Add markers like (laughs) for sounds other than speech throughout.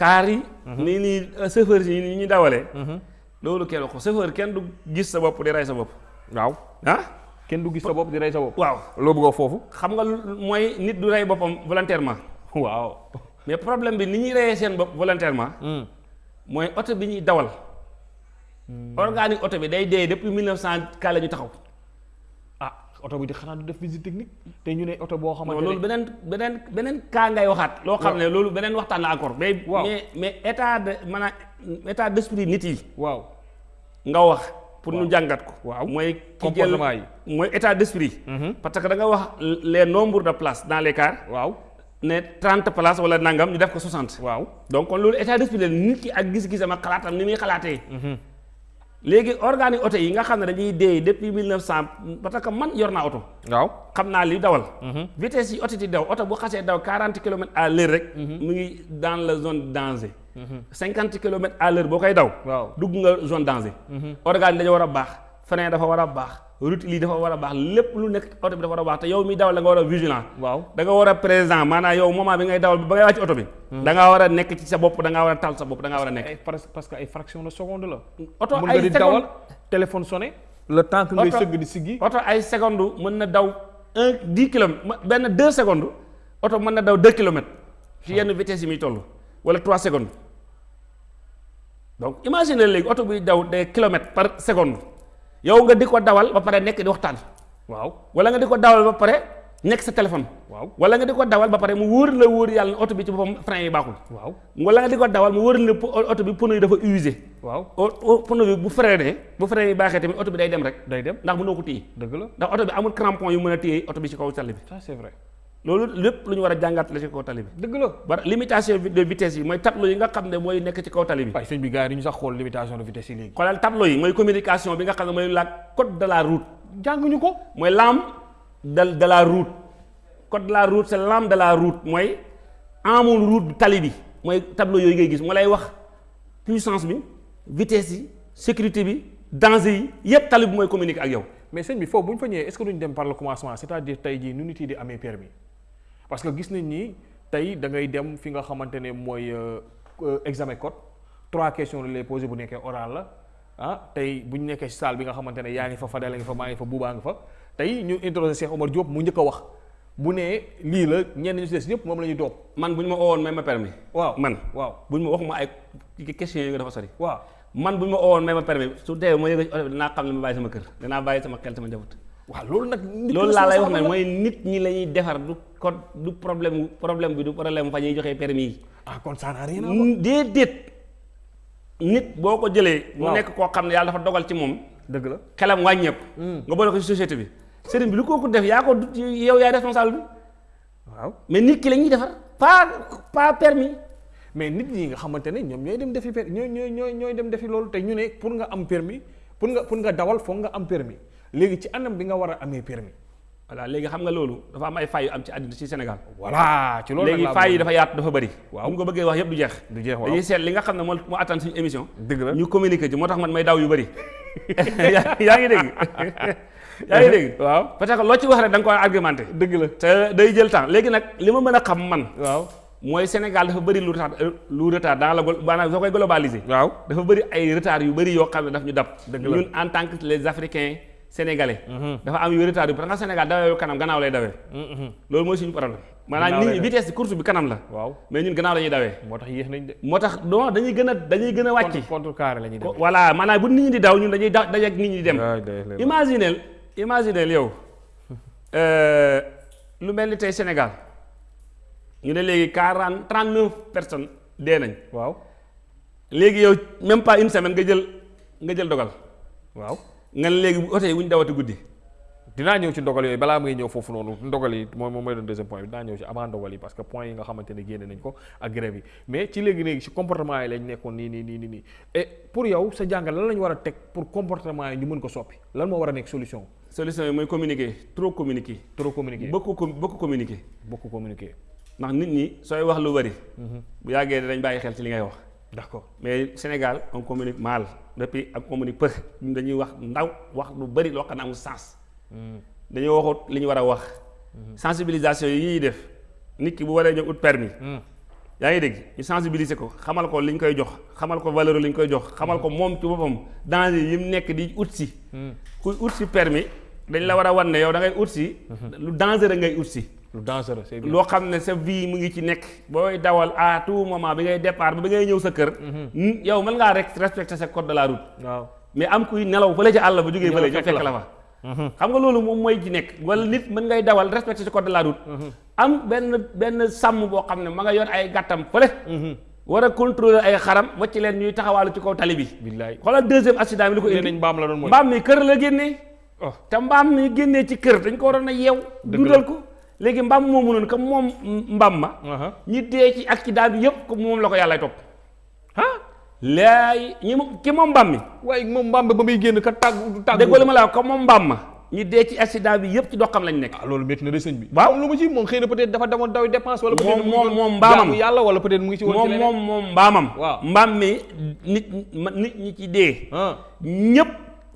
kaar yi nii nii chauffeur yi ni ñu dawalee loolu kenn wax ko chauffeur kenn du gis sa bopp di rey sa bopp. Waaw. Ah? Kenn du gis sa bopp di rey sa bopp. Waaw. Loo bëgg a foofu? Xam nga mooy nit du rey boppam volontairement. Waaw. Mais problème bi ni ñuy reyee seen bopp volontairement mooy oto bi ñuy dawal. Organique oto bi day dee depuis 1900 ka la ñu taxaw oto bi di xanaa du def visite technique te ñu xamante loolu ne beneen beneen beneen cas ngay waxaat. Loo xam ne loolu beneen waxtaan la encore. Mais mais mais état de maanaam état d'esprit nit yi. Waaw. Nga wax pour ñu jàngat ko. Waaw. jël Comportement yi. mooy état d'esprit. Parce que da nga wax les nombres de places dans les cars. Waaw. Ne 30 places wala nangam ñu def ko 60 waaw. Donc kon loolu état d'esprit nit ki ak gis-gisam ak xalaatam ni muy xalaatee léegi organique oto yi nga xam ne dañuy dee depuis 1900 parce que man yor naa oto. Waaw. Xam naa li dawal. Vitesse yi oto di daw oto bu xasee daw 40 kilomètres à l'heure rek mu ngi dans la zone danger. 50 kilomètres à l'heure boo koy daw. Waaw. Dugg nga zone danger. Organe dañu war a baax frein dafa war a baax. Route lii dafa war a baax. Lépp lu nekk oto bi dafa war a baax. Te yow mi dawal da nga war a vigilant. Waaw. Da nga war a présent. Maanaam yow moment bi ngay dawal ba ngay wàcc oto bi da ngaa war a nekk ci sa bopp da ngaa war a tal sa bopp da ngaa war a nekk. Ay parce que ay fraction de seconde la. Mën ay nga di seconde- dawal téléphone sonné le temps que ngay sëgg di siggi. oto ay seconde mën na daw un dix kilomètres ma- benn deux secondes oto mën na daw deux kilomètres ci yenn vitesse yi muy toll wala trois secondes. Donc imagine léegi oto buy daw des kilomètres par seconde yow nga di ko dawal ba pare nekk di waxtaan. Waaw. Wala nga di ko dawal ba pare nekk sa téléphone. Waaw. Wala nga di ko dawal ba pare mu wóor la wóor yàlla ne oto bi ci boppam frein yi baaxul. Waaw. Wala nga di ko dawal mu wóor la oto bi pneu yi dafa usé. Waaw. O- pneu bi bu freiné bu frein yi baaxee tamit oto bi day dem rek. Day dem. Ndax mënoo ko téye. Dëgg la. Ndax oto bi amul crampon yu mën a téye oto bi ci kaw tali bi. Ça c'est vrai loolu lépp lu ñu war a jàngat la ci kaw tali bi. Dëgg la. Ba limitation de vitesse yi mooy tableau yi nga xam ne mooy nekk ci kaw tali bi. Waaye sëñ bi gars yi ñu sax xool limitation de vitesse yi léegi. Xoolal tableau yi mooy communication bi nga xam ne mooy la code de la route. Jànguñu ko. Mooy l'âme de de la route. Code de la route c'est l'âme de la route. Mooy amul route tali bi. Mooy tableau yooyu ngay gis moo lay wax puissance bi vitesse yi sécurité bi danger yi yépp tali bi mooy communiquer ak yow. Mais sëñ bi foofu bu ñu fa ñëwee est-ce que duñ dem par le commencement c'est-à-dire tey jii nu nit yi di amee permis parce que gis nañ ni tey da ngay dem fi nga xamante ne mooy euh, euh, examen code. Trois questions la lay posé bu nekkee oral la. Ah tey bu ñu nekkee si salle bi nga xamante ne yaa ngi fa Fadel ngi fa maa ngi fa Buubaa nga fa. Tey ñu interroger Cheikh Omar Diop mu njëkk a wax. Bu nee lii la ñenn ñu si des ñëpp moom la ñuy toog. Man bu ñu ma oowoon may ma permis. Waaw man. waaw. Bu ñu ma waxuma ay questions yooyu dafa sori. Waaw. Man bu ñu ma oowoon may ma permis. Su dee ma yëg ci oto bi dinaa xam ne ma bàyyi sama kër. Dinaa bàyyi sama xel sama njaboot waaw loolu nag nit loolu la laa lay wax ne sama mooy nit ñi la ñuy defar du code du problème problème bi du problème fa ñuy joxee permis yi. Ah kon ça n'a rien à voir. déedéet. Nit boo ko jëlee mu nekk koo xam ne yàlla dafa dogal ci moom dëgg la. xelam wàññeeku. Nga boole ko ci société bi. Sëriñ bi lu kooku def yaa ko yow yaay responsable bi. Waaw. Mais nit ki la ñuy defar pas pas permis. Mais nit ñi nga xamante ne ñoom ñooy dem defi ñooy ñooy ñooy dem defi loolu te ñu ne pour nga am permis pour nga pour nga dawal foog nga am permis léegi ci anam bi nga war a amee permis. Voilà léegi xam nga loolu dafa am ay fay yu am ci àddina ci Sénégal. Voilà ci loolu léegi nag laa fay yi dafa yaatu dafa bëri Waaw. ko bëggee wax yëpp du jeex. Du jeex waaw. Dañuy seet li nga xam ne moo moo attan suñu émission. Dëgg la. Ñu communiquer ci moo tax man may daw yu bëri (laughs) yaa ngi dégg. (laughs) Yaa ngi dégg. Waaw. Parce que loo ci wax rek da nga ko war a argumenté. Dëgg la. Te day jël temps. Léegi nag li ma mën a xam man waaw. mooy Sénégal dafa bëri lu retard lu retard dans la maanaam soo koy globaliser. Waaw. Dafa bëri ay retard yu bëri yoo xam ne daf ñu dab. Ñun en tant que les africains sénégalais dafa am yu retard yu parce que Sénégal dawee kanam gannaaw lay dawee loolu mooy suñu problème. Maanaam Gannaaw nit lay ñi vitesse course bi kanam la. Waaw. Mais ñun gannaaw la ñuy dawee moo tax yéex nañ de. Moo tax non dañuy gën a dañuy gën a wàcc. Contre carré la ñuy dem. Voilà maanaam bu nit ñi di daw ñun dañuy dajeeg nit ñi di dem. Yow (laughs) euh, lu mel ni tey Sénégal. Ñu ne léegi quarante trente neuf personnes dee nañ. Waaw. Léegi yow même pas une semaine nga jël nga jël dogal. Waaw nga léegi oto yi bu ñu dawati guddi dinaa ñëw ci ndogal yooyu balaa may ñëw foofu noonu ndogal yi moom mooy doon deuxième point bi dinaa ñëw ci avant ndogal yi parce que point yi nga xamante ne génne nañ ko ak grève yi. Mais ci léegi léegi ci comportement yi lañ nekkoon nii nii nii nii nii. Et pour yow sa lan la ñu war a teg pour comportement yi ñu mën ko soppi? Lan moo war a nekk solution? Solution yi mooy communiquer trop communiquer. Trop communiquer. Beaucoup beaucoup communiquer. Beaucoup communiquer. Ndax nit ñi sooy wax lu bari bu yàggee dañ bàyyi xel ci li ngay wax. D'accord. Mais Sénégal on communique mal depuis ak communique peu ñun dañuy wax ndaw wax lu bari loo xam ne amul sens. Dañoo waxut li ñu war a wax. Sensibilisation yi def nit ki bu waree ñëw ut permis. Yaa ngi dégg? Ñu sensibiliser ko xamal ko li ñu koy jox xamal ko valeur li ñu koy jox xamal ko moom ci boppam danger yi mu nekk di ut si. Kuy ut si permis dañ la war a wan yow da ngay ut si lu dangereux ngay ut si lu dangereux c'est bien. Loo xam ne sa vie mu ngi ci nekk. Booy dawal à tout moment bi ngay départ bi ngay ñëw sa kër. Yow mën ngaa rek respecter sa code de la route. Waaw. Mais am kuy nelaw fële ci àll ba jógee Ñëw fële fekk la fa. Xam nga loolu moom mooy ci nekk. Wala nit mën ngay dawal respecter sa code de la route. Am benn benn sàmm boo xam ne ma nga yor ay gàttam fële. War a contrôler ay xaram wacc leen ñuy taxawaalu ci kaw tali bi. Billaay. Xoolal deuxième accident bi li ko indi. mbaam la doon mooy mbaam mi kër la génnee. Oh. Te mbaam mi génnee ci kër dañ ko waroon a yeew. Dundal ko léegi mbaam moomu noonu comme moom mbaam ma ñi dee ci accident bi yëpp comme moom la ko yàlla topp. Ah laay ñi ki moom mbaam mi? Waaye moom mbaam ba muy génn ka tàgg déggoo li ma la comme moom mbaam ma ñi dee ci accident bi yëpp ci doxam lañ nekk. Ah loolu métti na sëñ bi. Waaw. moom lu mu ci moom xëy na peut-être dafa demoon daw dépense wala peut-être moom mbaamam. jaamu yàlla wala peut-être mu ngi ci woon ci moom mbaamam Waaw. mbaam mi nit nit ñi ci dee. Ah. Ñëpp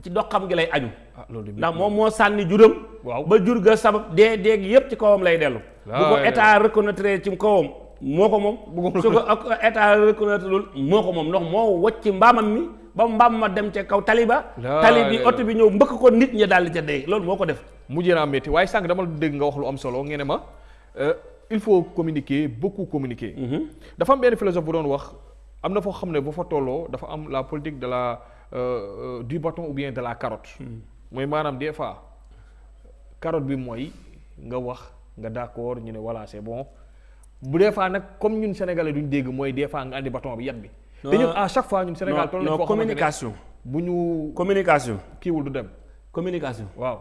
ci doxam gi lay aju ndax moom moo sànni juram ba jur ga sabab dee dee gi yëpp ci kawam lay dellu. Bu ko état reconnaître ci kawam moo ko moom. Su ko ak état reconnaître loolu moo ko moom. Ndox moo wacc mbaamam mi ba mbaam ma dem ca kaw tali ba. Waay. tali bi ñëw mbëkk ko nit ñi daal di ca dee. Loolu moo ko def. Naa métti. Waaye sànq dama dégg nga wax lu am solo ngeen ne ma euh, il faut communiquer beaucoup communiquer. dafa am benn philosophe bu doon wax am na foo xam ne bu fa tolloo dafa am la politique de la euh, euh, du bâton ou bien de la carotte. Mooy maanaam des fois carotte bi mooy nga wax nga d'accord ñu ne voilà c'est bon bu des fois nag comme ñun sénégalais duñ dégg mooy des fois nga andi bâton bi yat bi. te ñun à chaque fois ñun Sénégal toll nañ foo communication bu ñu communication kiiwul du dem communication waaw.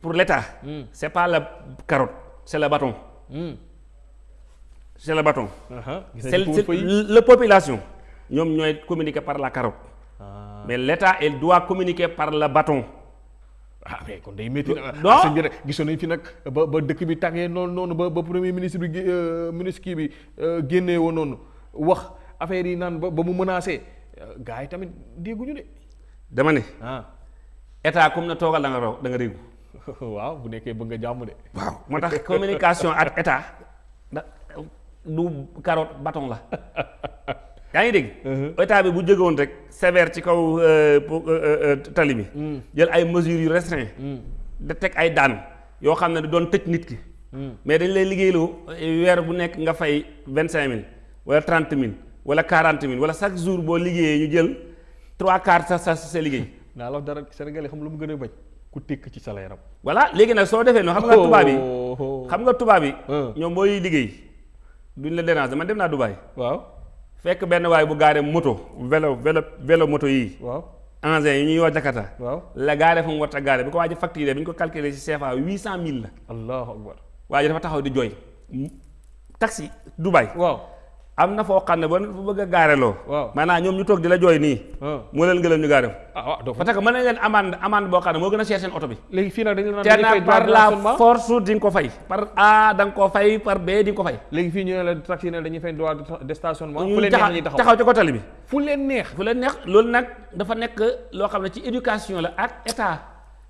pour l'état Hmm. c'est pas la carotte c'est le bâton Hmm. c'est le bâton ko c'est- fay. la population ñoom ñooy communiquer par la carotte. Mais l'état il doit communiquer par le bâton. Ah mais kon day métti na Non. sëñ bi rek gisoon nañ fi nag ba ba dëkk bi tàngee noonu noonu ba ba premier ministre bi euh, ministre kii bi euh, génnee woon noonu wax affaire yi naan ba mu menacé. Euh, gars yi tamit dégguñu de. Dama ne ah. état comme na toogal da nga raw da nga réegu (laughs) waaw bu nekkee bëgg nga jàmm de. waaw moo tax communication ak état (laughs) du carotte bâton la (laughs) yaa ngi dégg? État bi bu jógewoon rek sévère ci kaw euh, euh, euh, tali bi. Jël ay mesures yu restreint. Da teg ay daan yoo xam ne doon tëj nit ki. Mais dañ lay liggéeyloo weer bu nekk nga fay vingt cinq mille wala trente mille wala quarante mille wala chaque jour boo liggéeyee ñu jël trois quarts sa sa sa liggéey. (laughs) Naa la dara Sénégalais xam lu mu gën a bañ? Ku tekk ci salaire am. voilà léegi nag soo defee noonu xam nga tubaab yi. Oh. xam nga tubaab yi Hein. ñoom booy liggéey duñ la déranger. Man dem naa waaw fekk benn waay bu gaare moto vélo vélo vélo moto yii. Waaw. Engins yi ñuy wax Jakarta. Waaw. La gaare fa mu war a gaare bi ko waa ji facturé bi ñu ko calculé ci CFA huit cent mille la. Allahu akbar. Waa ji dafa taxaw di jooy. Taxi Dubaï waaw am na foo xam ne ba fu bëgg a gaare loo. Waaw. maanaam ñoom ñu toog di la jooy nii. Ah moo leen gëlëm ñu gaare ko. Ah parce que mën nañ leen amende amende boo xam ne moo gën a cher seen oto bi. Léegi fii nag dañu la naan par la force di nga ko fay. Par A da nga ko fay par B di nga ko fay. Léegi fii ñu ne la taxi ne dañuy fay droit de- stationnement. Fu leen neex ñuy taxaw. taxaw ci ko tali bi. Fu leen neex. Fu leen neex loolu nag dafa nekk loo xam ne ci éducation la ak état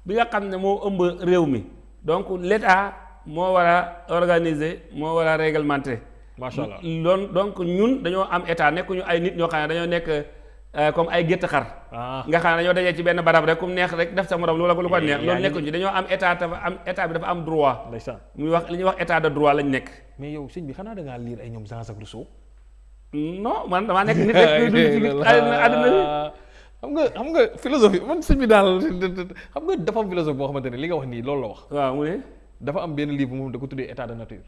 bi nga xam ne moo ëmb réew mi. Donc l'état moo war a organiser moo war a réglementer macha allah loon donc ñun dañoo am état nekkuñu ay nit ñoo xam ne dañoo nekk euh, comme ay gétt xar. Ah. Nga xam ne dañoo dajee ci benn barab rek kum neex rek def sa morom lu la ko lu ko neex. Loolu ci dañoo am état dafa am état bi dafa am droit. Muy wax li ñuy wax état de droit lañ nekk. Mais yow sëñ bi xanaa da ngaa lire ay ñoom Jean-Jacques Rousseau? Non man damaa nekk nit rek dund (laughs) ci bi. xam nga xam nga philosophie man sëñ bi daal xam nga dafa am philosophie boo xamante ne li nga wax nii loolu la wax. Waaw mu ne? Dafa am benn livre moom da ko tuddee état de nature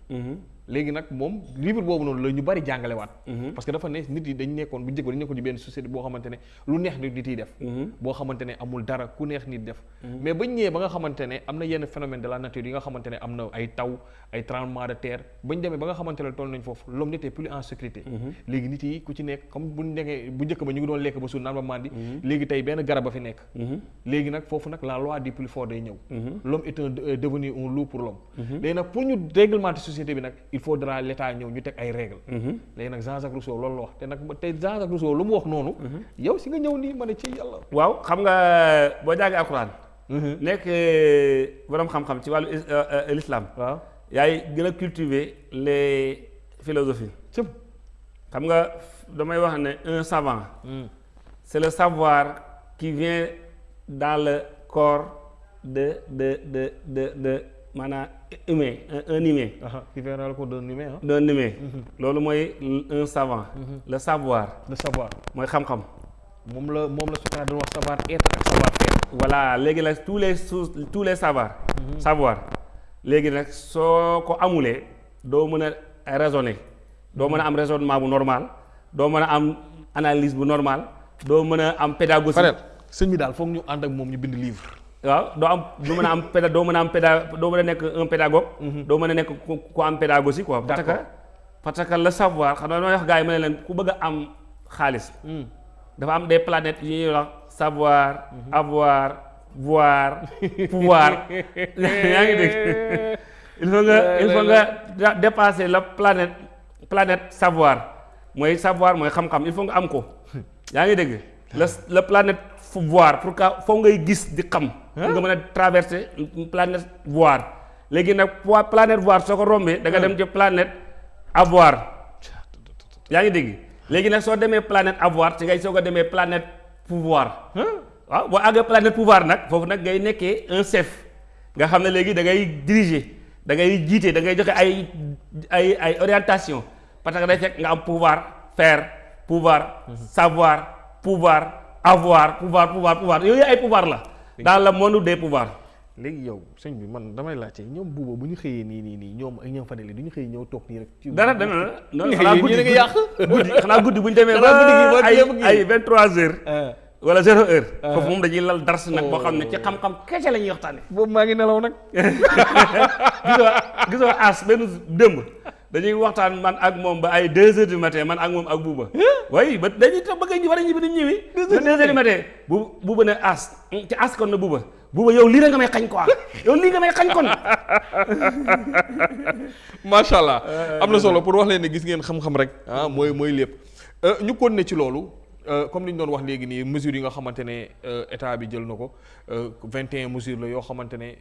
léegi nag moom livre boobu noonu la ñu bari jàngalewaat. Parce que dafa ne nit yi dañ nekkoon bu njëkk ba dañ nekkoon ci benn société boo xamante ne lu neex nit nit yi def. Boo xamante ne amul dara ku neex nit def. Mais bañ ñëwee ba nga xamante ne am na yenn phénomène de la nature yi nga xamante ne am na ay taw ay tremblement de terre. Bañ demee ba nga xamante ne toll nañ foofu l'homme n'était plus en sécurité. Léegi nit yi ku ci nekk comme bu nekkee bu njëkk ba ñu ngi doon lekk ba suur naan ba mandi léegi tey benn garab a fi nekk. Léegi nag foofu nag la loi du plus fort day ñëw. L'homme est est devenu un loup pour l'homme. Léegi nag pour ñu réglementer société bi nag il faudra l'état ñëw ñu teg ay règles. Léegi nag Jean-Jacques Rousseau loolu la wax te nag te Jean-Jacques Rousseau lu mu wax noonu. Yow si nga ñëw nii ma ne ci yàlla. Waaw xam nga boo jàngee alxuraan. Nekk borom xam-xam ci wàllu is- euh, euh, l'islam. Waaw. Yaay gën a cultiver les philosophie cëm xam nga damay wax ne un savant c'est le savoir qui vient dans le corps de de de de de maanaam humain un, humain qui vient dans le corps d'un humain d'un humain loolu mooy un savant le savoir. Le savoir. Mooy xam-xam moom la moom la Socrate doon wax savoir être ak savoir faire voilà léegi nag tous les tous les savoirs. Savoir. Léegi nag soo ko amulee doo mën a raisonner. Doo mën a am raisonnement bu normal. Doo mën a am analyse bu normal. Doo mën a am pédagogie. Sëñ bi daal foog ñu ànd ak moom ñu bind livre waaw doo am doo mën a am péda doo mën a am péda doo mën a nekk un pédagogue doo mën a nekk ku am pédagogie quoi. Parce que parce que le savoir xam damay wax yi ne leen ku bëgg am xaalis dafa am des planètes ñuy wax savoir avoir voir (laughs) pouvoir. (laughs) Yaa ngi dégg? Il faut nga il faut nga dépasser la planète planète savoir. Mooy savoir mooy xam-xam il faut nga am ko. (laughs) Yaa ngi dégg? La la planète voir pour que foo ngay gis di xam. Nga mën a traverser planète voir. Léegi nag po- planète voir soo ko rombee da nga dem ci planète avoir. Yaa ngi dégg? Léegi nag soo demee planète avoir ci ngay soo ko demee planète pouvoir. Waaw boo àggee planète pouvoir nag foofu nag ngay nekkee un chef. Nga xam ne léegi da ngay diriger da ngay jiite da ngay joxe ay ay ay orientation. Parce que day fekk nga am pouvoir faire pouvoir savoir pouvoir avoir pouvoir pouvoir pouvoir. Yooyu ay pouvoir la. Dans le monde des pouvoirs. léegi yow sëñ bi man damay laajte ñoom buuba bu ñu xëyee nii nii nii ñoom ak ñoom Fadel yi du ñu xëyee ñëw toog nii rek ci dara dana la (laughs) non Yéen xanaa a guddi ngi yàq. guddi. Xanaa guddi bu ñu demee Xanaa guddi gi ba ay yëpp gi. ay vingt trois heures. Ah. Wala zéro heure. Foofu moom dañuy lal dars nag boo xam ne ci xam-xam kese la ñuy waxtaane. Boobu maa ngi nelaw nag. (laughs) Gisoo gisoo as benn démb dañuy waxtaan man ak moom ba ay deux heures du matin man ak moom ak buuba waaye ba dañuy toog ba ngay war ñibbi ñëwi ba deux heures du matin. bu buuba ne as ci as kon na buuba buuba yow lii rek nga may xañ quoi. Yow lii nga may xañ kon. (laughs) Macha allah. Am na solo pour wax leen ne gis ngeen xam-xam rek ah mooy mooy lépp. Euh, ñu continuer ci loolu euh, comme li ñu doon wax léegi nii mesures yi nga xamante ne euh, état bi jël na ko euh, 21 mesures la yoo xamante ne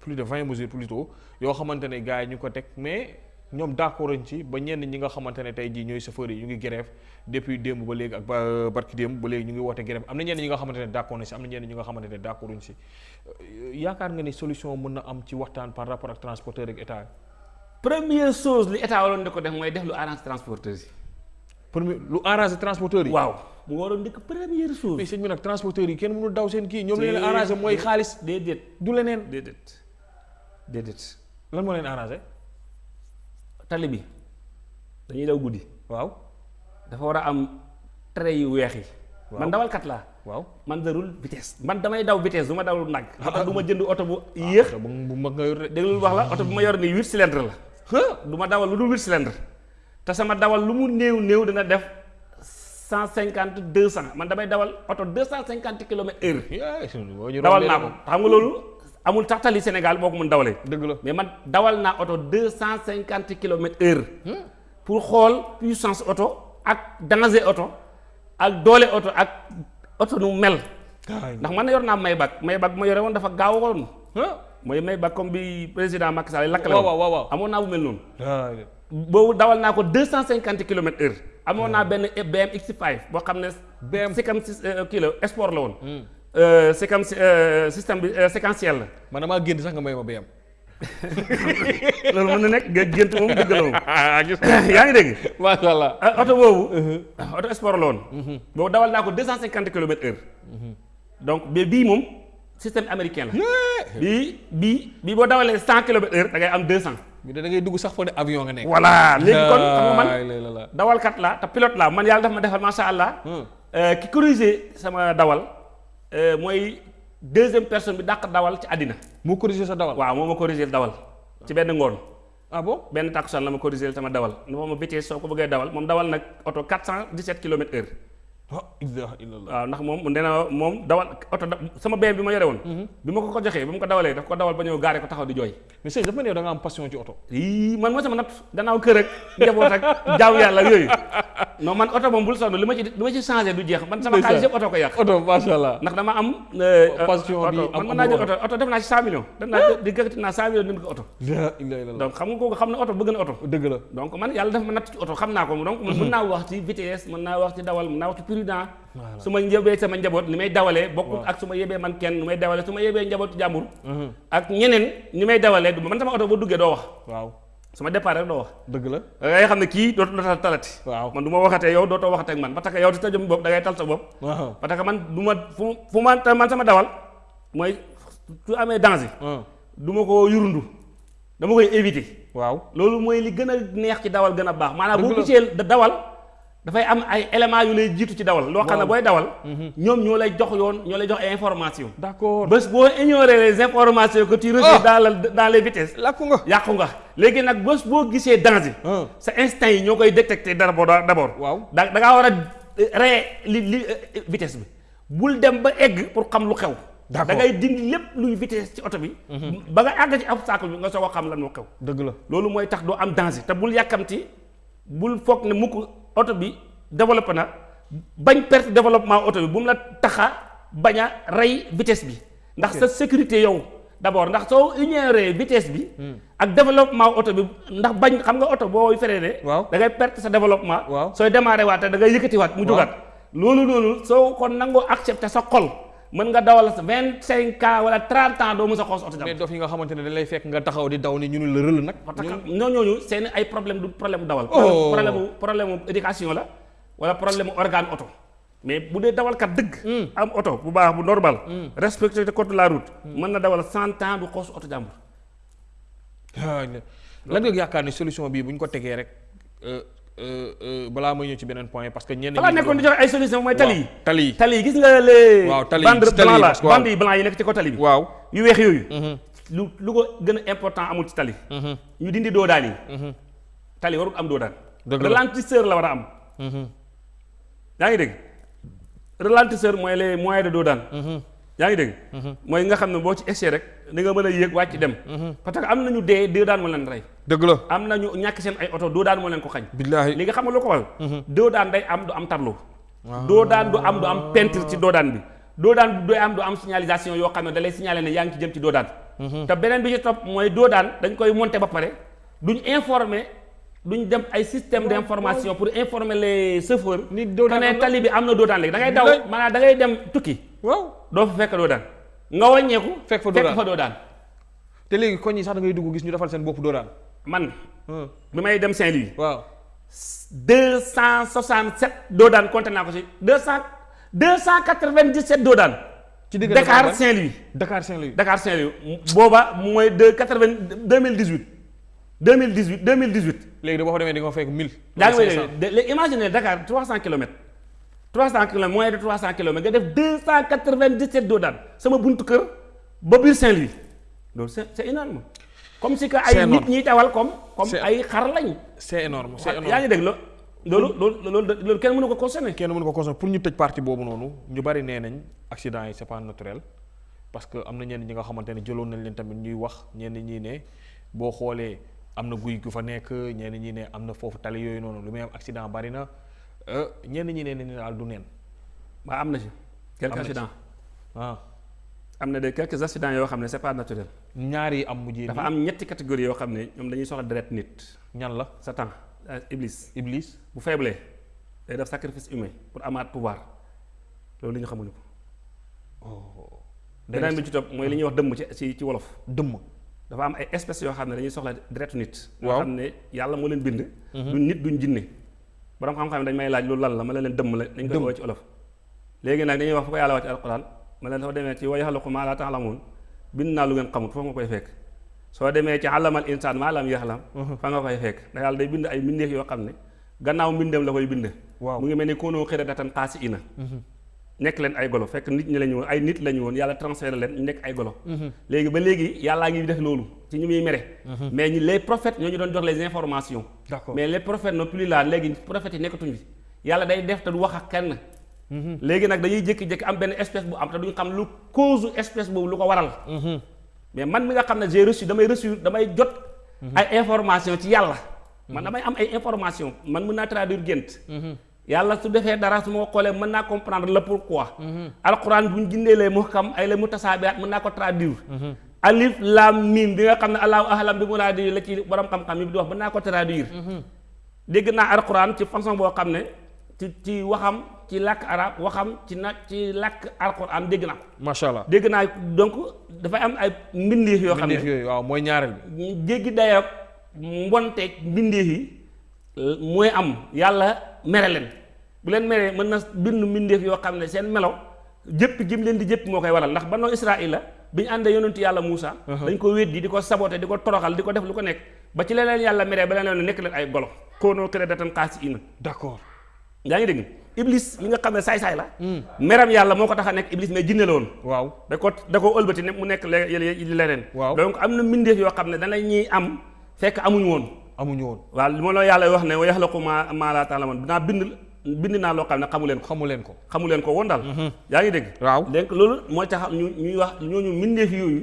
plus de 20 mesures plutôt yoo xamante ne gars yi ñu ko teg mais ñoom d'accord ci ba ñenn ñi nga xamante ne tey jii ñooy chauffeurs yi ñu ngi grève depuis démb ba léegi ak ba barki démb ba léegi ñu ngi woote grève. Am na ñenn ñi nga xamante ne d'accord ci am na ñenn ñi nga xamante ne d'accorduñ ci. Euh, yaakaar nga ni solution mën na am ci waxtaan par rapport ak transporteur ak état première chose li état waroon di ko def mooy def lu arrange transporteurs yi. Premier lu arrangé transporteur yi. waaw mu waroon dikk première chose. Mais sëñ bi nag transporteur yi kenn mënul daw seen kii ñoom la leen arrangé mooy xaalis. Déedéet. Du leneen. Déedéet. Déedéet. Lan moo leen arrangé tali bi. Dañuy daw guddi. Waaw. Dafa war a am trait yu weex yi. Man dawalkat laa. Waaw. Man darul vitesse. Man damay daw vitesse du ma dawul nag. Moo tax du ma jënd oto bu yéex. bu mag nga yor déglul wax la oto bu ma yor nii huit cylindre la. Du ma dawal lu dul huit cylindre te sama dawal lu mu néew néew dina def cent cinquante deux cent. Man damay dawal oto heure. Yaa boo ñu dawal rombee naa ko. xam nga loolu amul tax tali Sénégal boo ko mën dawalee dëgg la. Mais man dawal naa oto deux cent cinquante kilomètres heure. Pour xool puissance oto ak danger oto ak doole oto ak oto nu mel. Ndax man yor naa Maybach. Maybach bu ma yore woon dafa gaaw woon. Mooy Maybach comme bi président Macky Sall lakkale waaw woon. waaw waaw amoon naa bu mel noonu. Waaw boobu dawal naa ko deux cent cinquante kilomètres heure. Amoon naa benn BM X5 boo xam ne BM. séquence kilo sport la woon. Euh, séquence euh, système bi euh, séquentiel la man damaa génn sax nga may ma BM loolu (laughs) mën na nekk gé- gént moom dëgg la (laughs) moom (laughs) yaa ngi dégg macha allah ah, oto boobu oto sport la woon boobu dawal naa ko deux cent cinquante kilomètres heure donc mais bii moom système américain la bii bii bii boo dawalee cent kilomètres heure da ngay am deux cent bi da ngay dugg sax foo ne avion nga nekk. Voilà. Léegi kon xam nga man dawalkat la te pilote la. Man yàlla dafa ma defal macha allah. Euh, ki corrigé sama dawal euh, mooy deuxième personne bi dàq dawal ci àddina. Mu corrigé sa dawal. Waaw moo ma corrigé dawal ci benn ngoon. Ah bon? Benn takkusaan la ma corrigé sama dawal. Ne ma vitesse soo ko bëggee dawal moom dawal nag oto 417 kilomètres ah waaw ndax moom nee na moom dawal oto sama benn bi ma yore woon. Bi ma ko ko joxee bi ma ko dawalee daf ko dawal ba ñëw gaare ko taxaw di jooy. Mais sëñ dafa yow da nga am passion ci oto. Yii man moo sama natt gannaaw kër ak njaboot ak jaamu yàlla yooyu. Non man oto moom bul sonn li ma ci li ma ci changé du jeex. Man sama Ndeysaan. xaalis yëpp oto ko yàq. Oto macha allah ndax dama am euh, Passion bi man mën naa jël oto. oto def naa ci 100 millions. Def naa di gëkkati naa 100 millions ko oto. Donc xam nga kooku xam na oto bëgg na oto. Dëgg la. Donc man yàlla dafa ma natt ci oto xam naa ko. Donc mën naa wax ci vitesse mën naa wax ci dawal mën naa wax ci prudent su ma sama njaboot ni may dawalee bokkul ak su ma yebee man kenn ni may dawalee su ma yebee njaboot jàmbur. Ak ñeneen ni may dawalee du man sama oto boo duggee doo wax. Waaw. Su ma départ rek doo wax. Dëgg la. Da ngay xam ne kii dootu la talati. Waaw. Man du ma waxatee yow dootoo waxatee ak man. Parce que yow ci sa jëm bopp da ngay tal sa bopp. Waaw. Parce que man du ma fu fu ma man sama dawal mooy su amee danger ah du ma ko yurundu. Dama koy éviter. Waaw. Loolu mooy li gën a neex ci dawal gën a baax. Maanaam boo gisee da- dawal dafay am ay éléments yu lay jiitu ci dawal. loo xam ne booy dawal ñoom ñoo lay jox yoon ñoo lay jox information. D'accord. Bés boo ignorer les informations que tu reçois dans dans les vitesses làkku nga. yàqu nga. Léegi nag bés boo gisee danger ah. sa instinct yi ñoo koy détecter d'abord waaw. Da da ngaa war a ree li li vitesse bi. Bul dem ba egg pour xam lu xew. Da ngay dindi lépp luy vitesse ci oto bi. Ba nga àgg ci obstacle bi nga soog a xam lan moo xew. Dëgg la. Loolu mooy tax doo am danger. Te bul yàkkamti bul foog ne mukk oto bi développé na bañ perte développement oto bi bu mu la taxa bañ a rey vitesse bi. Ndax sa sécurité yow d'abord ndax soo ignoré vitesse bi ak développement oto bi ndax bañ xam nga oto boo freiné da ngay perte sa développement. Waaw. sooy démarré waat da ngay yëkkatiwaat mu Waaw. jógaat loolu noonu soo ko nangoo accepté sa xol mën nga dawal sa vingt cinq ans wala trente ans doo mës a xoos oto jàmm mais dof yi nga xamante ne dañ lay fekk nga taxaw di daw ni ñu ne la nag parce que ñooñu seen ay problème du problème dawal. Oh. problème problème éducation la wala problème organe oto. mais bu dee dawalkat dëgg. am oto bu baax bu normal. respecté code de la route. mën na dawal cent ans du xoos oto jàmbur. lan nga yaakaar ni solution bii bu ñu ko tegee rek euh, balaa may ñëw ci beneen point parce que ñenn nekkoon di joxe ay solution mooy tali tali tali gis nga les. Waaw, tali yi, blanc la yi blanc yi nekk ci ko tali bi. waaw yu weex yooyu. lu lu ko gën a important amul ci tali. ñu dindi doodaan yi. tali warul am doodaan. Dëgg la. ralentisseur la war a am. yaa ngi dégg ralentisseur mooy les moyens de doodaan. yaa ngi dégg. mooy nga xam ne boo ci essayé rek di nga mën a yéeg wàcc dem. parce que am nañu dee leen rey. Dëgg la am nañu ñàkk seen ay oto doodaan moo leen ko xañ. billaahi li nga xam lu ko waral. doodaan day am du am tableau. doodaan du am du am peinture ci doodaan bi. doodaan du am du am signalisation yoo xam ne da lay signaler ne yaa ngi ci jëm ci doodaan. te beneen bi ci topp mooy doodaan dañ koy monter ba pare duñ informer duñ dem ay système d' information pour informer les chauffeurs. Ni doodaan que am ne na. tali bi am na doodaan léegi da ngay daw maanaam da ngay dem tukki waaw doo fa fekk doodaan nga wàññeeku. Fekk fa fa doodaan. te léegi koñ yi sax da ngay dugg gis ñu defal seen bopp dooraan man bi may dem waaw. deux cent soixante sept doodaan compté naa ko si deux cent deux cent quatre vingt dix sept doodaan. ci diggante Dakar ban- Saint-Louis. Dakar Saint-Louis. Dakar Saint-Louis. Booba mooy deux quatre vingt deux mille dix huit deux mille dix huit deux mille dix huit. léegi da boo fa demee di nga fekk 1000 yaa ngi may 500. dégg de léegi imagine Dakar trois cent kilomètres. trois cent kilomètres moins de trois cent kilomètres nga def deux cent quatre vingt dix sept doodaan sama buntu kër ba biir Saint-Louis. Loolu c'est c'est énorme comme si que ay énorme. nit ñiy tawal comme comme ay xar lañ. c'est énorme c'est énorme. yaa ngi dégg lo loolu loolu loolu loolu kenn mënu ko consommer. kenn mënu ko consommer pour ñu tëj partie boobu noonu ñu bari nee nañ accident yi c'est pas naturel parce que am na ñenn ñi nga xamante ne jëloon nañ leen tamit ñuy wax ñenn ñi ne boo xoolee am na guy gu fa nekk ñenn ñi ne am na foofu tali yooyu noonu lu muy am accident bari na. Euh, ñenn ñi ne ne daal du neen. Waa am na ci. Quelques accidents. Ah. Am na de quelques accidents yoo xam ne c'est pas naturel ñaar yi am mujjee dafa am ñetti catégorie yoo xam ne ñoom dañuy soxla deret nit. Ñan la? Satan euh, Iblis. Iblis? Bu faible day def sacrifice humain pour amaat pouvoir. Loolu li ñu xamuñu ko. Beneen bi ci topp mooy li ñuy wax dëmm ci ci ci wolof. Dëmm. Dafa am ay espèces yoo xam ne dañuy soxla deretu nit. Yoo Waaw. xam ne yàlla moo leen bind. Duñ nit duñ jinne. Borom xam-xam dañ may laaj loolu lan la ma leen dëmm la dañ koy Dëmm. woo ci olof léegi nag dañuy wax fu ko yàlla wax ci alquran ma leen soo demee ci wa yaxluqu maa laa ta'lamuun bind naa lu ngeen xamut foofu nga koy fekk. Soo demee ci allamal insaan maa lam yaxlam fa nga koy fekk. Da yàlla day bind ay mbindeef yoo xam ne gannaaw mbindeem la koy bind Waaw. mu ngi mel ni koonoo xiradatan xaasi ina nekk leen ay golo fekk nit ñi lañu woon ay nit lañu woon yàlla transféré leen ñu nekk ay golo. Léegi ba léegi yàllaa ngi def loolu ci ñu muy mere. Mais ñi les prophètes ñoo ñu doon jox les informations. Mais les prophètes non plus là léegi prophètes yi fi. Yàlla day def te du wax ak kenn léegi nag dañuy jékki-jékki am benn espèce bu am te duñ xam lu cause espèce boobu lu ko waral. Mais man mi nga xam ne j'ai reçu damay reçu damay jot ay information ci yàlla. Man damay am ay information man mën naa traduire gént. Yàlla su defee dara su ma ko xoolee mën naa comprendre le pourquoi. Alquran bu ñu gindeelee mu xam ay la mu tasaabiyaat mën naa ko traduire. Alif lam mim bi nga xam ne allahu ahlam bi muraadi la ci borom xam-xam yi di wax mën naa ko traduire. Dégg naa alquran ci façon boo xam ne ci ci waxam ci làkk arab waxam ci nag ci làkk alquran naa ko. Macha allah dégg naa donc dafay am ay mbindeef yoo xam mbindeef ne yooyu waaw mooy ñaareel bi. jéggi dayoog mbonteeg mbindeef yi mooy am yàlla mere leen. Bu leen meree mën na bind mbindeef yoo xam ne seen melaw jëpp jëm leen di jëpp moo koy waral. Ndax ba noo Israël la bi ñu àndee yonentu yàlla Muusa dañ ko weddi di ko saboté di ko toroxal di ko def lu ko nekk. Ba ci leneen yàlla meree ba leen nekk leen ay golo. Koonoo këré datan xaasi ina d'accord. Yaa ngi dégg iblis mi nga xam ne saay-saay la. Meram yàlla moo ko tax a nekk iblis mais jinne la woon. Waaw. Da ko da ko ëlbati ne mu le- leneen. Donc am na mbindeef yoo xam ne dana ñuy am fekk amuñ woon. Amuñu woon. Waaw li ma la yàlla wax ne wa yaxlaqu maa maa laa ta'lamuun dinaa bind bind naa loo xam ne xamu leen ko. Xamu leen ko. Xamu leen ko woon daal. Yaa ngi dégg? Waaw. Donc loolu mooy tax ñu ñuy wax ñooñu mbindeef yooyu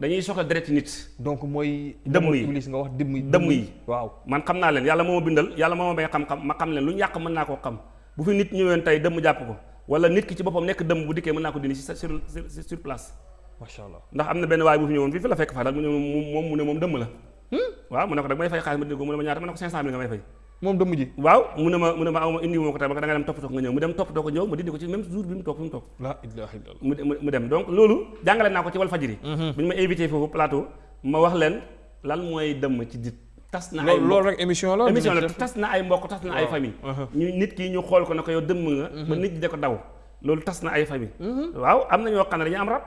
dañuy soxla deret nit. Donc mooy Dëmm yi. iblis nga wax dëmm yi. Dëmm yi. waaw. Man xam naa leen yàlla moo ma bindal yàlla moo ma may xam-xam ma xam leen lu yàq mën koo xam bu fi nit ñëween tey dëmm jàpp ko wala nit ki ci boppam nekk dëmm bu dikkee mën naa ko dindi ci sur sur sur place. Macha allah. Ndax am na benn waay bu fi ñëwoon fii fi la fekk mu ne moom moom mu ne moom dëmm la. Waaw mu ne ko dag may fay xaalis ma dindi ko mu ne ma ñaata ma ne ko 500 mille nga may fay. Moom dëmm ji? Waaw mu ne ma mu ne ma aw ma indi moo ko tey ba da nga dem toppatoo ko nga ñëw mu dem toppatoo ko ñëw ma dindi ko ci même jour bi mu toog fi mu toog. La ilaha illallah. Mu mu mu dem. Donc loolu jàngale naa ko ci wal fajiri bi ñu ma invité foofu plateau ma wax leen lan mooy dëmm ci dit tas na ay loolu rek émission la émission la dinañ ci def. tas na ay mbokk tas na ay Waaw. famille. Ñu nit ki ñu xool ko ne ko yow dëmm nga ba nit ñi da ko daw loolu tas na ay famille. Waaw am na ñoo xam ne dañu am rab.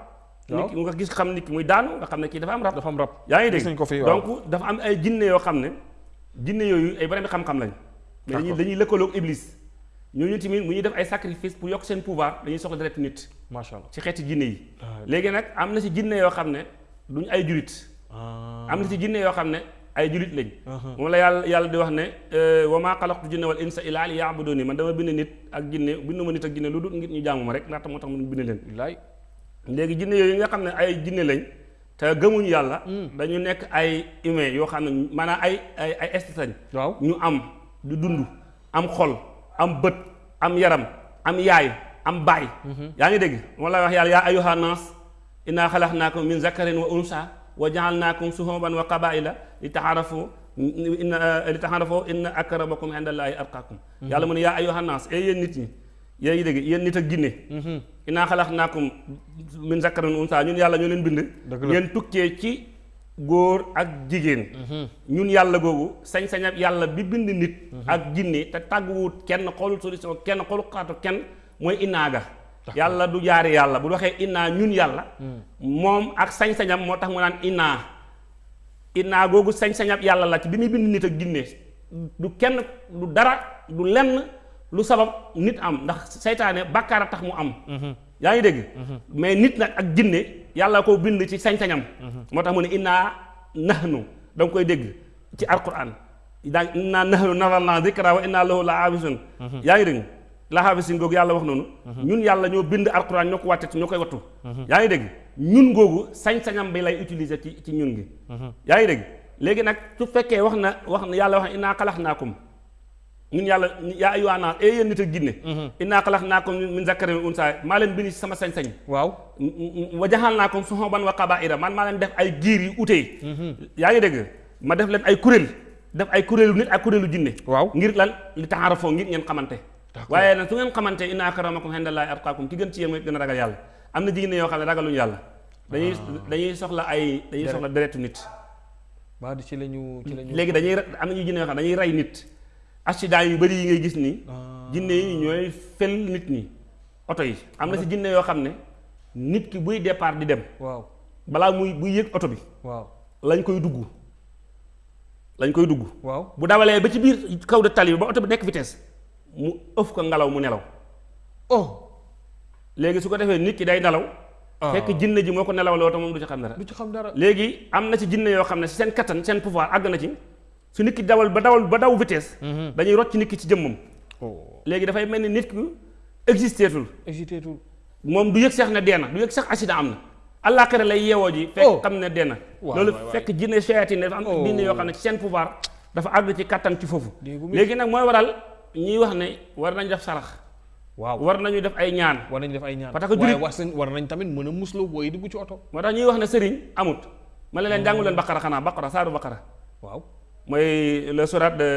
Waaw. nit ki nga gis xam nit ki muy daanu nga xam ne kii dafa am rab. Dafa am rab. Yaa ngi gis nañ dégg ko fi waaw. donc dafa am ay jinne yoo xam ne jinne yooyu ay borom xam-xam lañ mais dañuy D'accord. dañuy lëkkaloog iblis. Ñooñu tamit mu ñuy def ay sacrifice pour yokk seen pouvoir dañuy soxla deret nit. Macha allah. Ci xeeti jinne yi. Léegi nag am na ci jinne yoo xam ne duñ ay julit am na ci jinne yoo xam ne ay julit lañ. Uh-huh. moom la yàlla yàlla di wax ne wa maa xalaqtu jinne wal insa illa li yaabuduni man dama bind nit ak jinne bindu ma nit ak jinne lu dul ngir ñu jaamu ma rek ndaxte moo tax mu bind leen. Bilaay léegi jinne yooyu nga xam ne ay jinne lañ te gëmuñu yàlla dañu nekk ay humain yoo xam ne maanaam ay ay ay waaw. Ñu am di dund am xol am bët am yaram am yaay am baay. Yaa ngi dégg? Moo lay wax yàlla yaa ayyuha nas inna xalaqnaakum min zakarin wa unsa wa jaalnaakum suhuban wa qabaila li taxaarafu inna li taxaarafu inna akramakum indallahi atqakum yàlla mu ne yaa ayyuha nas e yéen nit ñi yéen ngi dégg yéen nit ak jinne inna xalaqnaakum min zakarin wa unsa ñun yàlla ñoo leen bind. Ngeen tukkee ci góor ak jigéen. ñun yàlla googu sañ-sañab yàlla bi bind nit ak jinne te tàgguwut kenn xoolul solution kenn xoolul xaatu kenn mooy innaaga yàlla du jaari yàlla. Bu waxee innaa ñun yàlla moom ak sañ-sañam moo tax mu naan innaa innaa googu sañ-sañab yàlla la ci bi muy bind nit ak jinne. Du kenn du dara du lenn lu sabab nit am. Ndax seytaane bàkkaar a tax mu am. Yaa ngi dégg? Mais nit nag ak jinne yàlla ko bind ci sañ-sañam. Moo tax mu ne innaa nahnu. Da nga koy dégg ci alquran daa innaa nahnu nazzalnaa zikra wa innaa lahu la yaa ngi dégg la haafisin googu yàlla wax noonu. Ñun yàlla ñoo bind alquran ñoo ko wàtte ci ñoo koy wattu. Yaa ngi dégg? Ñun googu sañ-sañam bi lay utiliser ci ci ñun gi. Yaa ngi dégg? Léegi nag su fekkee wax na wax na yàlla wax na innaa xalaqnaakum. Ñun yàlla yaa ayyuhaa naas ee yéen nit ak xalaqnaakum min zakarin wa unsaa maa leen bind ci sama sañ-sañ. Waaw. Wa jaxalnaakum shuuban wa qabaa'ila man maa leen def ay giir yu utee yaa ngi dégg? Ma def leen ay kuréel def ay kuréelu nit ak kuréelu jinne. Waaw. Ngir lan? Li taxaarafoo ngir ngeen xamante waaye nag su ngeen xamante inna akramakum indallaahi atqaakum ki gën ci yéen mooy gën a ragal yàlla. Am na jigéen yoo xam ne ragaluñu yàlla. Dañuy dañuy soxla ay dañuy soxla deretu nit. Di ci lañu ci lañu léegi dañuy am na ñu jinne yoo xam ne dañuy rey nit. Accident yu bëri yi ngay gis nii. Jinne yi ñooy fel nit ñi. Oto yi. Am na si jinne yoo xam ne nit ki buy départ di dem. Waaw. Balaa muy buy yëg oto bi. Waaw. Lañ koy dugg. Lañ koy dugg. Waaw. Bu dawalee ba ci biir kaw de tali bi ba oto bi nekk vitesse mu ëf ko ngelaw mu nelaw. Oh. Léegi su ko defee nit ki day nelaw. Ah. fekk jinne ji moo ko nelaw loo te moom du ci xam dara. Du ci xam dara. Léegi am na ci jinne yoo xam ne si seen kattan seen pouvoir àgg na ci. Su nit ki dawal ba dawal ba daw vitesse dañuy rocc nit ki ci jëmmam. Oh. Léegi dafay mel ni nit ki existeetul. Tout moom du yëg sax ne dee na du yëg sax accident am na. Àllaaxira lay yeewoo ji Oh. fekk xam ne dee na. Loolu fekk jinne shayatin dafa am Oh. jinne yoo xam ne ci seen pouvoir dafa àgg ci kattan ci foofu. Léegi nag mooy waral ñuy wax ne war nañ def sarax. Waaw. War nañu def ay ñaan. War nañ def ay ñaan. Parce que war nañ war nañ tamit mën a muslu booy dugg ci oto. Moo tax ñuy wax ne sëriñ amut. Ma ne leen jàngu leen baqara xanaa baqara saaru baqara. Waaw. Mooy le sourate de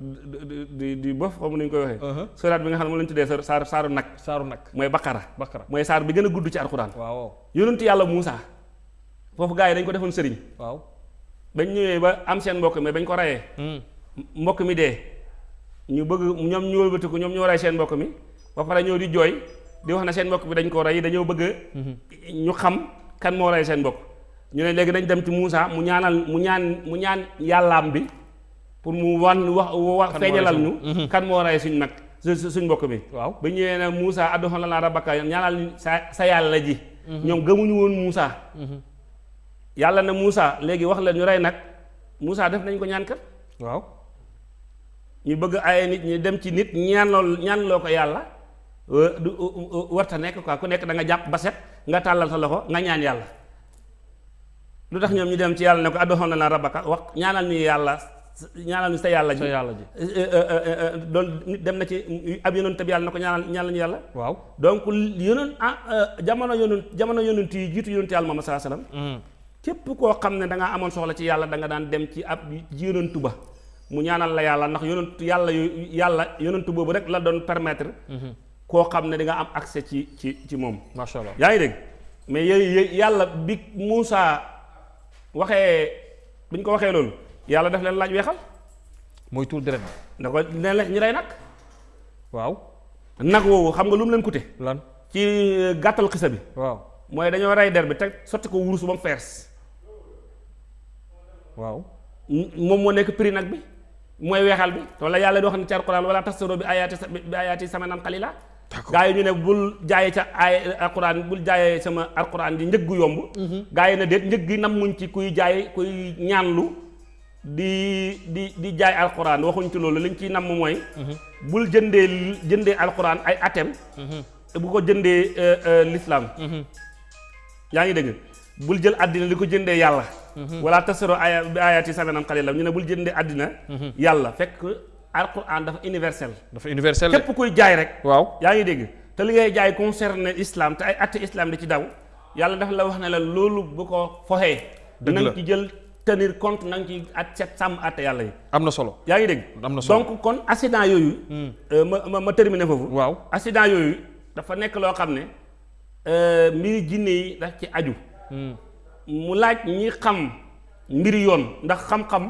di di di bof ni ñu koy waxee. Uh-huh. sourate bi nga xam ne moom lañu tuddee saaru saaru nag. Saaru nag. Mooy baqara. Bakara mooy saar bi gën a gudd ci alxuraan. Waaw. Yonentu yàlla Muusa. Foofu gars yi dañ ko defoon sëriñ. Waaw. Bañ ñëwee ba am seen mbokk mi bañ ko Hmm. mbokk mi dee ñu bëgg ñoom ñu wëlbatiku ñoom ñoo rey seen mbokk mi. Ba pare ñëw di jooy di wax ne seen mbokk bi dañ ko rey dañoo bëgg ñu xam kan moo rey seen mbokk. Ñu ne léegi dañ dem ci Muusa mu ñaanal mu ñaan mu ñaan yàllaam bi pour mu wan wax wax Kan feeñalal ñu kan moo rey suñ nag su su- suñ mbokk bi. Waaw. Ba ñëwee ne Muusa adduxoon la naa rabaka ñaanal ñu sa sa yàlla ji. Ñoom gëmuñu woon Muusa yàlla ne Muusa léegi wax la ñu rey nag. Muusa def nañ ko ñaan kat. Waaw ñu bëgg ay nit ñi dem ci nit ñaan lool ñaan ko euh, du warta nekk quoi ku nekk da nga jàpp ba set nga tàllal sa loxo nga ñaan yàlla. Lu tax ñoom ñu dem ci yàlla ne ko na la rabaka wax ñaanal ñu yàlla ñaanal ñu sa yàlla ji. Sa yàlla ji. Doon nit dem na ci ab yonent bi yàlla na ko ñaanal ñaanal ñu yàlla. Waaw. Donc yonent ah jamono yonent jamono yonent yi jiitu yonent yàlla Muhammad sallallahu alayhi wasallam Hmm. képp koo xam ne da nga amoon soxla ci yàlla da nga daan dem ci ab yonentu ba mu ñaanal la yàlla ndax yonentu yàlla yu yàlla yonentu boobu rek la doon permettre koo xam ne di nga am accès ci ci ci moom. Macha allah. Yaa ngi dégg? Mais yooyu yàlla bi Muusa waxee bi ñu ko waxee loolu yàlla daf leen laaj weexal. Mooy tuur deret da ko ne la ñu rey nag. Waaw. Nag woowu xam nga lu mu leen coûté? Lan? Ci gàttal xisa bi. Waaw. Mooy dañoo rey der bi teg sotti ko wurus ba mu fees. Waaw. Moom moo nekk prix nag bi mooy weexal bi wala yàlla di wax ne ci alquran wala tastaroo bi ayaati sa- bi ayaati samanan qalila. Gaa yi ñu ne bul jaayee ca ay alquran bul jaayee sama alquran di gu yomb. Gaa yi ne déet njëg gi nam muñ ci kuy jaay kuy ñaanlu di di di jaay alquran waxuñ ci loolu liñ ciy namm mooy bul jëndee jëndee alquran ay atem bu ko jëndee euh, euh, l'islam. Yaa ngi dégg bul jël àddina di ko jëndee yàlla. Wala tasaro aya bi ayaati samanan qalila ñu ne bul jëndee àddina yàlla. Fekk alquran dafa universel. Dafa universel képp kuy jaay rek. Waaw. Yaa ngi dégg. Te li ngay jaay concerné islam te ay atte islam di ci daw. Yàlla dafa la wax ne la loolu bu ko la. nga ci jël tenir compte na nga ci at set sàmm atte yàlla yi. Am na solo. Yaa ngi dégg. Am na solo. Donc kon accident yooyu euh, ma ma terminer foofu. Waaw. Accident yooyu dafa nekk loo xam ne euh, mbiri jinne yi daf ci aju. Hmm. Mu laaj ñi xam mbiri yoon. Ndax xam-xam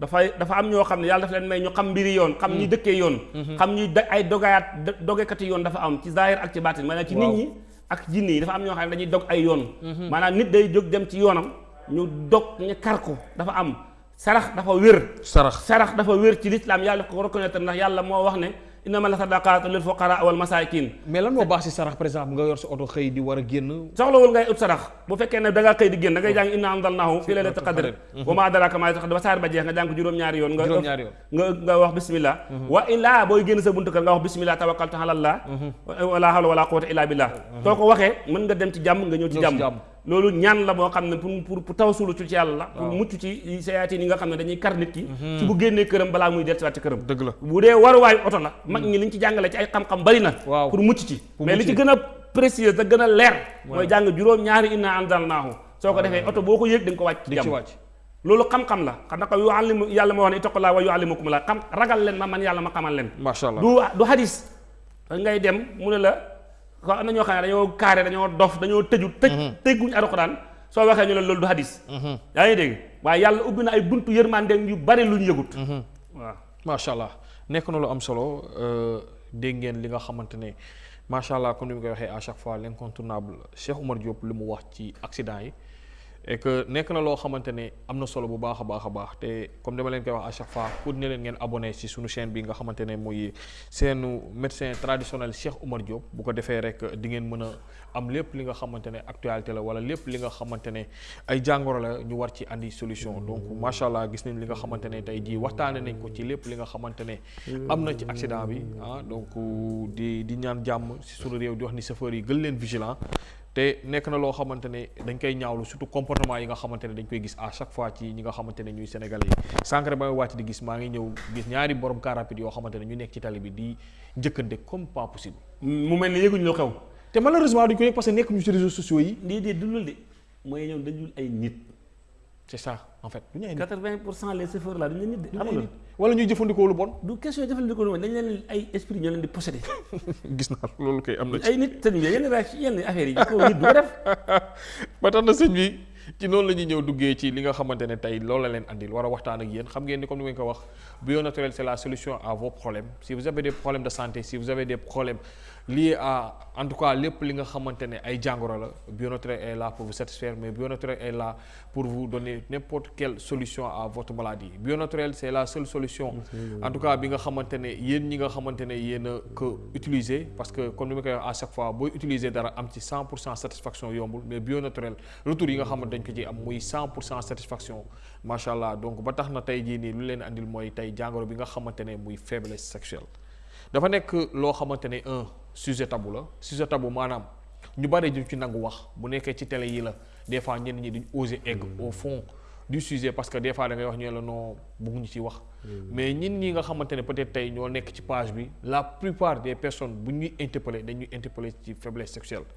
dafay dafa am ñoo xam ne yàlla dafa leen may ñu xam mbiri yoon xam ñi dëkkee yoon xam ñi ay dogayaat do- dogekati yoon dafa am ci zahir ak ci baatin. Maanaam ci nit ñi ak jinne yi dafa am ñoo xam ne dañuy dog ay yoon. Maanaam nit day jóg dem ci yoonam ñu dog ñu kar ko. Dafa am sarax dafa wér. Sarax. Sarax dafa wér ci lislaam yàlla ko reconnaître ndax yàlla moo wax ne innama la sadaqatu lil fuqara wal masakin mais lan moo baax si sarax par exemple nga yor sa oto xëy di war a génn soxlawul ngay ut sarax bu fekkee ne da ngaa xëy di génn da ngay jàng inna anzalnahu fi laylatil qadr. wa ma adraka ma laylatul qadr ba jeex nga jàng ko juróom-ñaari yoon nga nga nga wax bismillah. Wa illaa booy génn sa buntu kër nga wax bismillah tawakkaltu ala allah wala hawla wala quwwata illa billah. Soo ko waxee mën nga dem ci jàmm nga ñëw ci ci jàmm. Loolu ñaan la boo xam ne pour pour tawasulu ci yàlla la pour mucc ci sayaatiin yi nga xam ne dañuy kar nit ki. Ci bu génnee këram balaa muy dellusiwaat ci këram. Dëgg la. Bu dee waruwaayu oto la mag ñi liñ ci jàngale ci ay xam-xam bari na pour mucc ci. Mais li ci ci. gën a précieux te gën a leer mooy jàng juróom ñaari inna anzalnaahu. Soo ko defee oto boo ko da nga ko wàcc ci wàcc. Loolu xam-xam la. Xam na ko yàlla wax ne ittaqullah wa yuallimukum la xam ragal leen ma man yàlla ma xamal leen. Allah. Du du hadis. Da ngay dem mu ne la ko am na ñoo xam ne dañoo kaare dañoo dof dañoo tëju tëj tëgguñ alxuraan. Soo waxee ñu ne loolu du hadis. Yaa ngi dégg? Waaye yàlla ubbi na ay buntu yërmande yu bari lu ñu yëgut. Waaw. Macha allah nekk na lu am solo euh, dégg ngeen li nga xamante ne macha allah comme ni mu koy waxee à chaque fois l'incontournable Cheikh Oumar Diop li mu wax ci accident yi et que nekk na loo xamante ne am na solo bu baax a baax te comme dama leen koy wax à chaque fois pour ne leen ngeen abonné ci suñu chaîne bi nga xamante ne muy seenu médecin traditionnel Cheikh Oumar Diop. Bu ko defee rek di ngeen mën a am lépp li nga xamante ne actualité la wala lépp li nga xamante ne ay jàngoro la ñu war ci andi solution. Donc macha allah gis nañ li nga xamante ne tey jii waxtaane nañ ko ci lépp li nga xamante ne am na ci accident bi ah. Donc di di ñaan jàmm ci suñu réew di wax ni chauffeur yi gën leen vigilant te nekk na loo xamante ne dañ koy ñaawlu surtout comportement yi nga xamante ne dañ koy gis à chaque fois ci ñi nga xamante ne ñuy sénégalais yi sànq rek ba may wàcc di gis maa ngi ñëw gis ñaari borom car rapide yoo xamante ne ñu nekk ci tali bi di njëkkante comme pas possible. mu mel ni yëguñ lu xew. te malheureusement duñ ko yëg parce que nekk ñu ci réseaux sociaux yi. lii de dundul de mooy ñoom dañul ay nit. C'est ça en fait du ñu ay nit. 80 pour cent les chauffeurs là duñu nit de. xam nga wala ñuy jëfandikoo lu bon. du question jëfandikoo lu bon dañ leen ay esprit ñoo leen di possédé. (laughs) gis naa loolu koy am na ci. ay nit sëñ bi yenn réaction yenn affaires yi ko nit du ko def. (laughs) ba tax na sëñ bi ci noonu la ñuy ñëw duggee ci li nga xamante ne tey loolu la leen andil war a waxtaan ak yéen. Xam ngeen ni comme ni ma ko wax bio naturel c'est la solution à vos problèmes. Si vous avez des problèmes de santé si vous avez des problèmes liés à en tout cas lépp li nga xamante ne ay jàngoro la bio naturel est là pour vous satisfaire mais bio naturel est là pour vous donner n'importe quelle solution à votre maladie. Bio naturel c'est la seule solution en tout cas bi nga xamante ne yéen ñi nga xamante ne yéen a ko utiliser parce que comme ni ma koy wax à chaque fois booy utiliser dara am ci 100 pour cent satisfaction yombul mais bio naturel retour yi nga xamante dañ ko ci am muy 100 pour cent satisfaction. Macha allah donc ba tax na tey jii nii lu leen andil mooy tey jàngoro bi nga xamante ne muy faiblesse sexuelle. Dafa nekk loo xamante ne un sujet tabou la. Sujet tabou maanaam ñu bari duñ ci nangu wax. Bu nekkee ci télé yi la des fois ñenn ñi duñ oser egg au fond du sujet parce que des fois da ngay wax ñu la non bëgguñu ci wax. Mais ñin ñi nga xamante ne peut-être tey ñoo nekk ci page bi la plupart des personnes bu ñuy interpeller dañuy interpeller ci faiblesse sexuelle